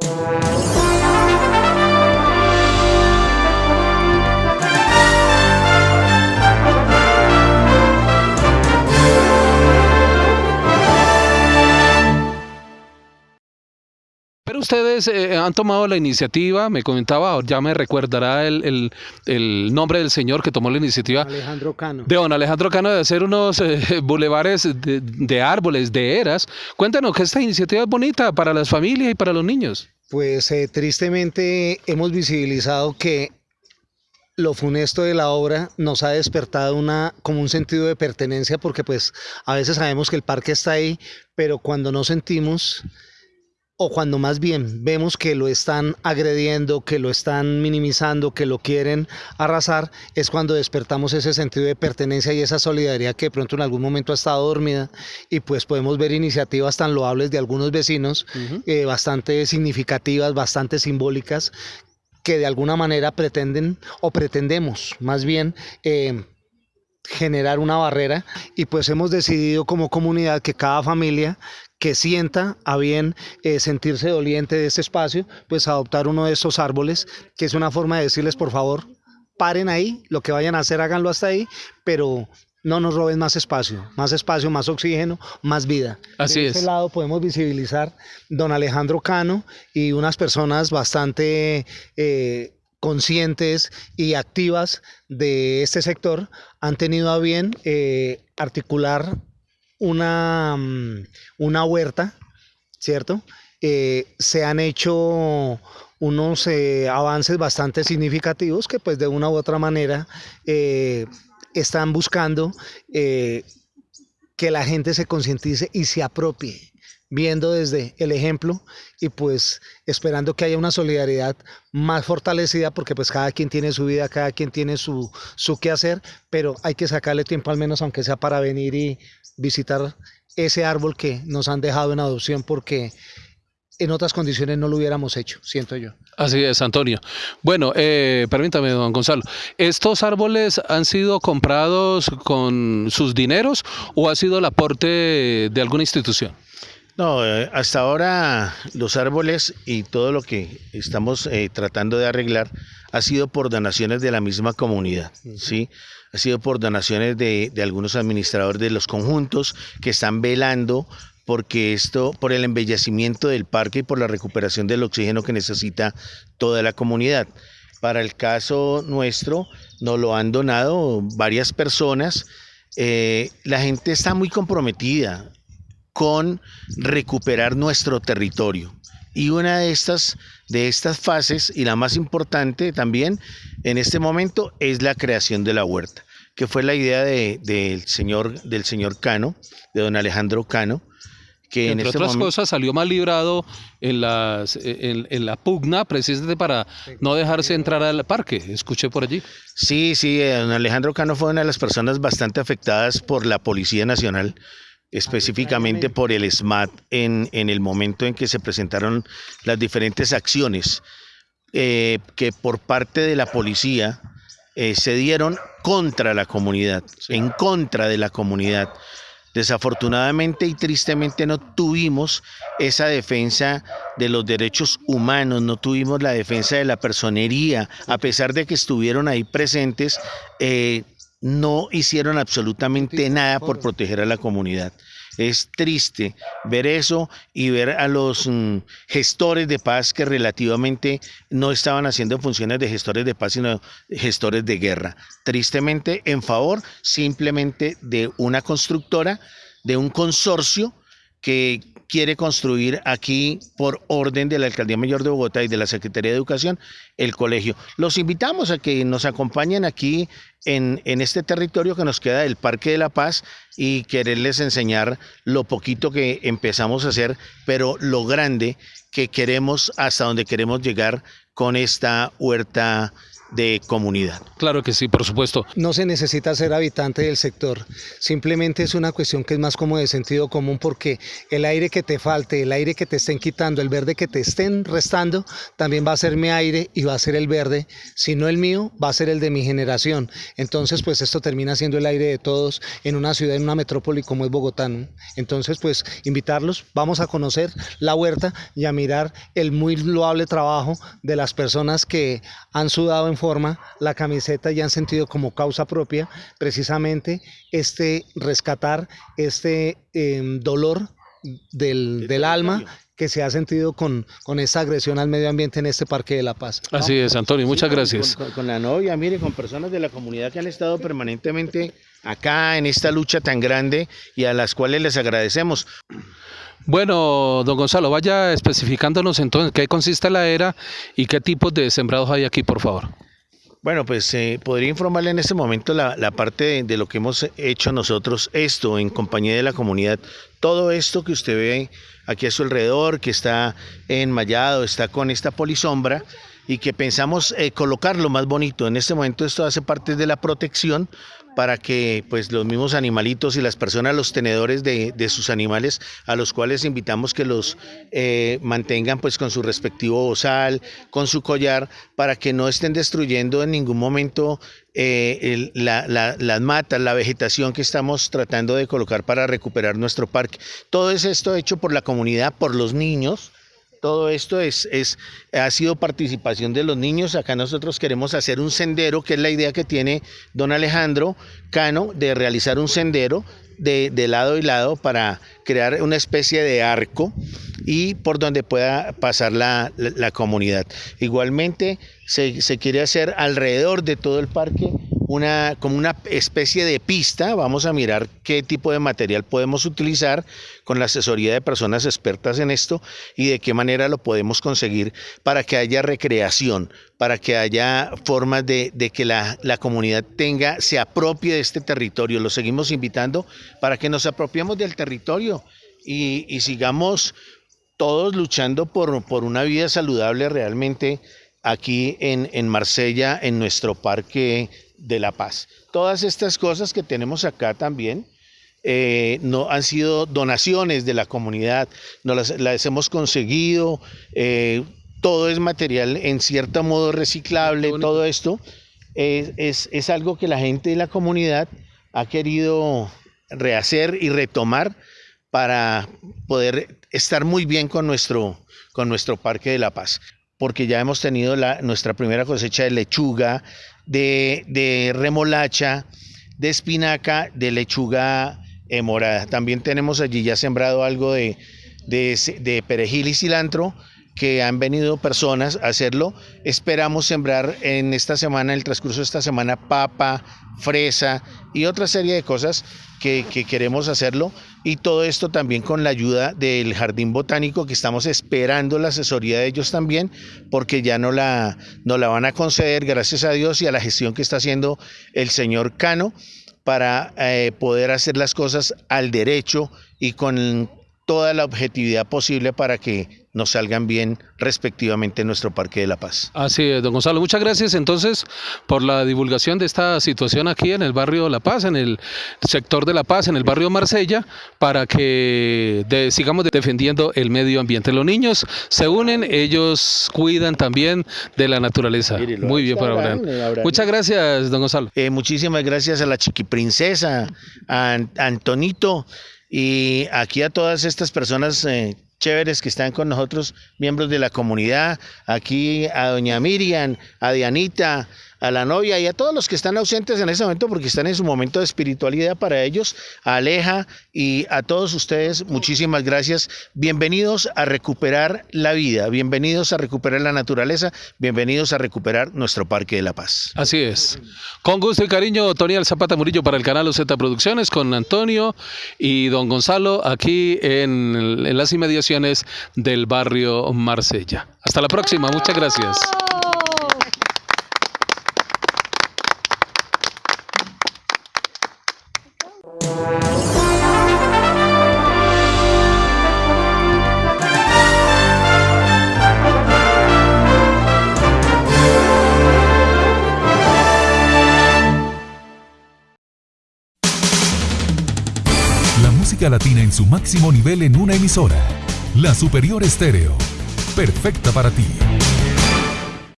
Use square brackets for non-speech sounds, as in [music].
Pero ustedes eh, han tomado la iniciativa, me comentaba, ya me recordará el, nombre del señor que tomó la iniciativa. Alejandro Cano. De don Alejandro Cano de hacer unos eh, [laughs] bulevares de, árboles, de eras. Cuéntanos que esta iniciativa es bonita para las familias y para los niños. Pues eh, tristemente hemos visibilizado que lo funesto de la obra nos ha despertado una, como un sentido de pertenencia porque pues a veces sabemos que el parque está ahí, pero cuando no sentimos o cuando más bien vemos que lo están agrediendo, que lo están minimizando, que lo quieren arrasar, es cuando despertamos ese sentido de pertenencia y esa solidaridad que de pronto en algún momento ha estado dormida y pues podemos ver iniciativas tan loables de algunos vecinos, eh, bastante significativas, bastante simbólicas, que de alguna manera pretenden o pretendemos más bien eh, generar una barrera y pues hemos decidido como comunidad que cada familia que sienta a bien eh, sentirse doliente de este espacio, pues adoptar uno de estos árboles, que es una forma de decirles, por favor, paren ahí, lo que vayan a hacer, háganlo hasta ahí, pero no nos roben más espacio, más espacio, más oxígeno, más vida. Así de es. este lado podemos visibilizar don Alejandro Cano y unas personas bastante eh, conscientes y activas de este sector han tenido a bien eh, articular una, mm, una huerta, ¿cierto? Eh, se han hecho unos eh, avances bastante significativos que pues de una u otra manera están buscando que la gente se concientice y se apropie viendo desde el ejemplo y pues esperando que haya una solidaridad más fortalecida porque pues cada quien tiene su vida, cada quien tiene su, su hacer pero hay que sacarle tiempo al menos aunque sea para venir y visitar ese árbol que nos han dejado en adopción porque en otras condiciones no lo hubiéramos hecho, siento yo. Así es, Antonio. Bueno, eh, permítame, don Gonzalo, ¿estos árboles han sido comprados con sus dineros o ha sido el aporte de alguna institución? No, eh, hasta ahora los árboles y todo lo que estamos eh, tratando de arreglar ha sido por donaciones de la misma comunidad, ¿sí? Ha sido por donaciones de, de algunos administradores de los conjuntos que están velando porque esto, por el embellecimiento del parque y por la recuperación del oxígeno que necesita toda la comunidad. Para el caso nuestro, nos lo han donado varias personas. Eh, la gente está muy comprometida con recuperar nuestro territorio. Y una de estas, de estas fases, y la más importante también en este momento, es la creación de la huerta, que fue la idea del, señor, del señor Cano, de don Alejandro Cano, que Entre este otras cosas salió mal librado en, las, en, en, la pugna precisamente para no dejarse entrar al parque, escuché por allí. Sí, sí, eh, don Alejandro Cano fue una de las personas bastante afectadas por la Policía Nacional específicamente por el SMAT en, en, el momento en que se presentaron las diferentes acciones eh, que por parte de la policía eh, se dieron contra la comunidad, en contra de la comunidad. Desafortunadamente y tristemente no tuvimos esa defensa de los derechos humanos, no tuvimos la defensa de la personería, a pesar de que estuvieron ahí presentes. Eh, no hicieron absolutamente nada por proteger a la comunidad. Es triste ver eso y ver a los mm, gestores de paz que relativamente no estaban haciendo funciones de gestores de paz, sino gestores de guerra. Tristemente en favor simplemente de una constructora, de un consorcio que quiere construir aquí por orden de la Alcaldía Mayor de Bogotá y de la Secretaría de Educación el colegio. Los invitamos a que nos acompañen aquí en, en este territorio que nos queda del Parque de la Paz y quererles enseñar lo poquito que empezamos a hacer, pero lo grande que queremos hasta donde queremos llegar con esta huerta de comunidad. Claro que sí, por supuesto. No se necesita ser habitante del sector, simplemente es una cuestión que es más como de sentido común porque el aire que te falte, el aire que te estén quitando, el verde que te estén restando, también va a ser mi aire y va a ser el verde, si no el mío, va a ser el de mi generación. Entonces, pues esto termina siendo el aire de todos en una ciudad, en una metrópoli como es Bogotá. Entonces, pues invitarlos, vamos a conocer la huerta y a mirar el muy loable trabajo de las personas que han sudado en forma la camiseta y han sentido como causa propia precisamente este rescatar este em, dolor del, del alma que se ha sentido con, con esta agresión al medio ambiente en este Parque de la Paz. Así es, Antonio, muchas gracias. Con, con, la novia, mire, con personas de la comunidad que han estado permanentemente acá en esta lucha tan grande y a las cuales les agradecemos. Bueno, don Gonzalo, vaya especificándonos entonces qué consiste la era y qué tipos de sembrados hay aquí, por favor. Bueno, pues eh, podría informarle en este momento la, la parte de, de, lo que hemos hecho nosotros, esto en compañía de la comunidad, todo esto que usted ve aquí a su alrededor, que está enmayado, está con esta polisombra y que pensamos eh, colocarlo más bonito. En este momento esto hace parte de la protección para que pues los mismos animalitos y las personas, los tenedores de, de sus animales, a los cuales invitamos que los eh, mantengan pues con su respectivo bozal, con su collar, para que no estén destruyendo en ningún momento eh, la, la, las matas, la vegetación que estamos tratando de colocar para recuperar nuestro parque. Todo es esto hecho por la comunidad, por los niños, todo esto es, es, ha sido participación de los niños. Acá nosotros queremos hacer un sendero, que es la idea que tiene don Alejandro Cano, de realizar un sendero de, de, lado y lado para crear una especie de arco y por donde pueda pasar la, la, comunidad. Igualmente se, se, quiere hacer alrededor de todo el parque una, como una especie de pista, vamos a mirar qué tipo de material podemos utilizar con la asesoría de personas expertas en esto y de qué manera lo podemos conseguir para que haya recreación, para que haya formas de, de que la, la, comunidad tenga, se apropie de este territorio. Lo seguimos invitando para que nos apropiemos del territorio y, sigamos todos luchando por, por una vida saludable realmente aquí en, en Marsella, en nuestro parque de la paz. Todas estas cosas que tenemos acá también eh, no, han sido donaciones de la comunidad, no las, las hemos conseguido, eh, todo es material en cierto modo reciclable, todo esto es, es, es algo que la gente de la comunidad ha querido rehacer y retomar para poder estar muy bien con nuestro, con nuestro Parque de la Paz porque ya hemos tenido la, nuestra primera cosecha de lechuga, de, de remolacha, de espinaca, de lechuga eh, morada. También tenemos allí ya sembrado algo de, de, de perejil y cilantro que han venido personas a hacerlo. Esperamos sembrar en esta semana, en el transcurso de esta semana, papa, fresa y otra serie de cosas que, que, queremos hacerlo. Y todo esto también con la ayuda del Jardín Botánico, que estamos esperando la asesoría de ellos también, porque ya no la, no la van a conceder, gracias a Dios y a la gestión que está haciendo el señor Cano para eh, poder hacer las cosas al derecho y con toda la objetividad posible para que nos salgan bien respectivamente en nuestro Parque de la Paz. Así es, don Gonzalo. Muchas gracias entonces por la divulgación de esta situación aquí en el barrio La Paz, en el sector de La Paz, en el barrio Marsella, para que de, sigamos defendiendo el medio ambiente. Los niños se unen, ellos cuidan también de la naturaleza. Mire, Muy bien por Abraham. Muchas gracias, don Gonzalo. Eh, muchísimas gracias a la chiquiprincesa, a Antonito y aquí a todas estas personas eh, chéveres que están con nosotros, miembros de la comunidad, aquí a doña Miriam, a Dianita, a la novia y a todos los que están ausentes en ese momento porque están en su momento de espiritualidad para ellos, a Aleja y a todos ustedes, muchísimas gracias. Bienvenidos a recuperar la vida, bienvenidos a recuperar la naturaleza, bienvenidos a recuperar nuestro Parque de la Paz. Así es. Con gusto y cariño, Tony Zapata Murillo para el canal OZ Producciones con Antonio y don Gonzalo aquí en las inmediaciones del barrio Marsella. Hasta la próxima, muchas gracias. Latina en su máximo nivel en una emisora. La Superior Estéreo. Perfecta para ti.